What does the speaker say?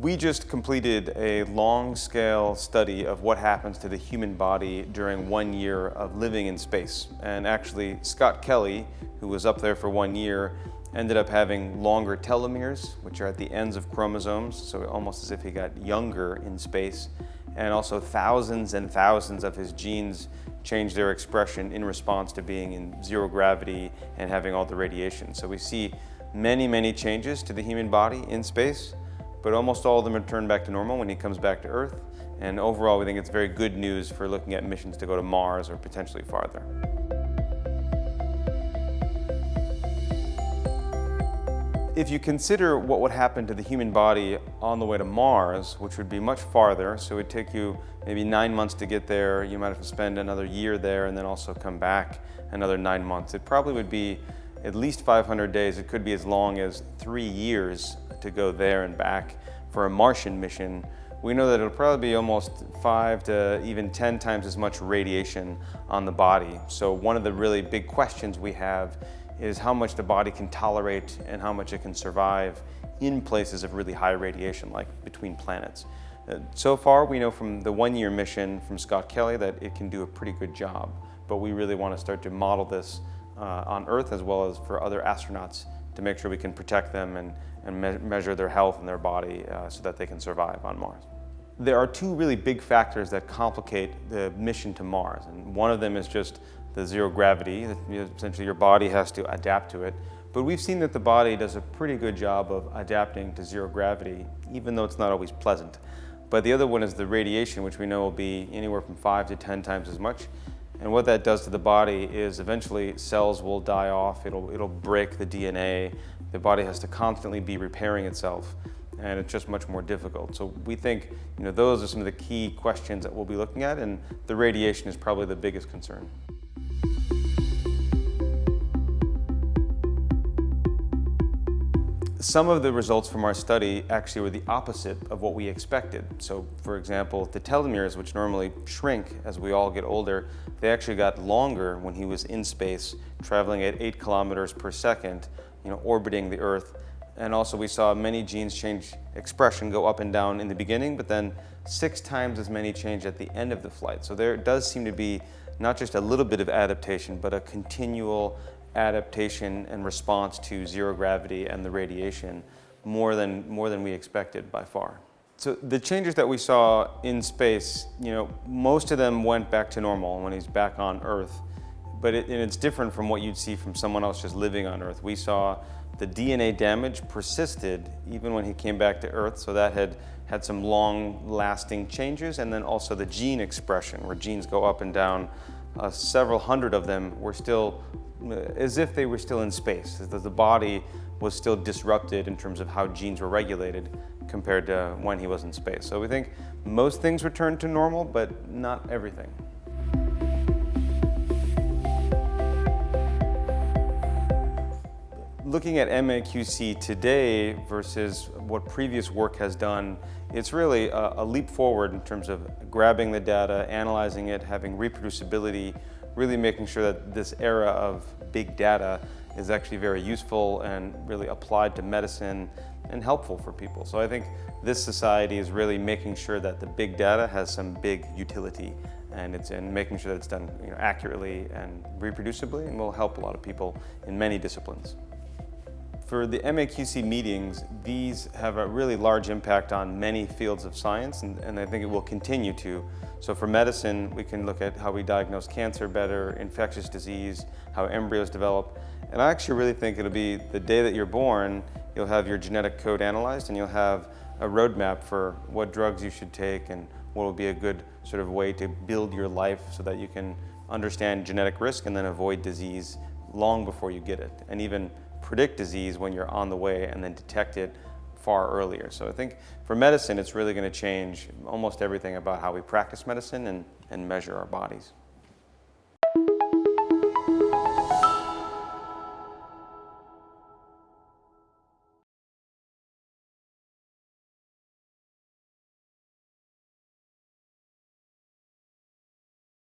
We just completed a long-scale study of what happens to the human body during one year of living in space. And actually, Scott Kelly, who was up there for one year, ended up having longer telomeres, which are at the ends of chromosomes, so almost as if he got younger in space. And also thousands and thousands of his genes changed their expression in response to being in zero gravity and having all the radiation. So we see many, many changes to the human body in space but almost all of them return back to normal when he comes back to Earth. And overall, we think it's very good news for looking at missions to go to Mars or potentially farther. If you consider what would happen to the human body on the way to Mars, which would be much farther, so it would take you maybe nine months to get there, you might have to spend another year there and then also come back another nine months. It probably would be at least 500 days. It could be as long as three years to go there and back for a Martian mission, we know that it'll probably be almost five to even 10 times as much radiation on the body. So one of the really big questions we have is how much the body can tolerate and how much it can survive in places of really high radiation, like between planets. Uh, so far, we know from the one-year mission from Scott Kelly that it can do a pretty good job, but we really want to start to model this uh, on Earth as well as for other astronauts to make sure we can protect them and, and me measure their health and their body uh, so that they can survive on Mars. There are two really big factors that complicate the mission to Mars. And one of them is just the zero gravity. Essentially, your body has to adapt to it. But we've seen that the body does a pretty good job of adapting to zero gravity, even though it's not always pleasant. But the other one is the radiation, which we know will be anywhere from five to 10 times as much. And what that does to the body is eventually cells will die off, it'll, it'll break the DNA, the body has to constantly be repairing itself and it's just much more difficult. So we think you know, those are some of the key questions that we'll be looking at and the radiation is probably the biggest concern. Some of the results from our study actually were the opposite of what we expected. So for example, the telomeres, which normally shrink as we all get older, they actually got longer when he was in space, traveling at eight kilometers per second, you know, orbiting the Earth. And also we saw many genes change expression, go up and down in the beginning, but then six times as many change at the end of the flight. So there does seem to be not just a little bit of adaptation, but a continual adaptation and response to zero gravity and the radiation more than, more than we expected by far. So the changes that we saw in space, you know, most of them went back to normal when he's back on Earth. But it, and it's different from what you'd see from someone else just living on Earth. We saw the DNA damage persisted even when he came back to Earth, so that had had some long-lasting changes, and then also the gene expression, where genes go up and down. Uh, several hundred of them were still as if they were still in space, that the body was still disrupted in terms of how genes were regulated compared to when he was in space. So we think most things returned to normal, but not everything. Looking at MAQC today versus what previous work has done, it's really a, a leap forward in terms of grabbing the data, analyzing it, having reproducibility, really making sure that this era of big data is actually very useful and really applied to medicine and helpful for people. So I think this society is really making sure that the big data has some big utility and it's in making sure that it's done you know, accurately and reproducibly and will help a lot of people in many disciplines. For the MAQC meetings, these have a really large impact on many fields of science, and, and, I think it will continue to. So for medicine, we can look at how we diagnose cancer better, infectious disease, how embryos develop. And I actually really think it'll be the day that you're born, you'll have your genetic code analyzed and you'll have a roadmap for what drugs you should take and what will be a good sort of way to build your life so that you can understand genetic risk and then avoid disease long before you get it. And even predict disease when you're on the way and then detect it far earlier. So I think for medicine, it's really going to change almost everything about how we practice medicine and, and measure our bodies.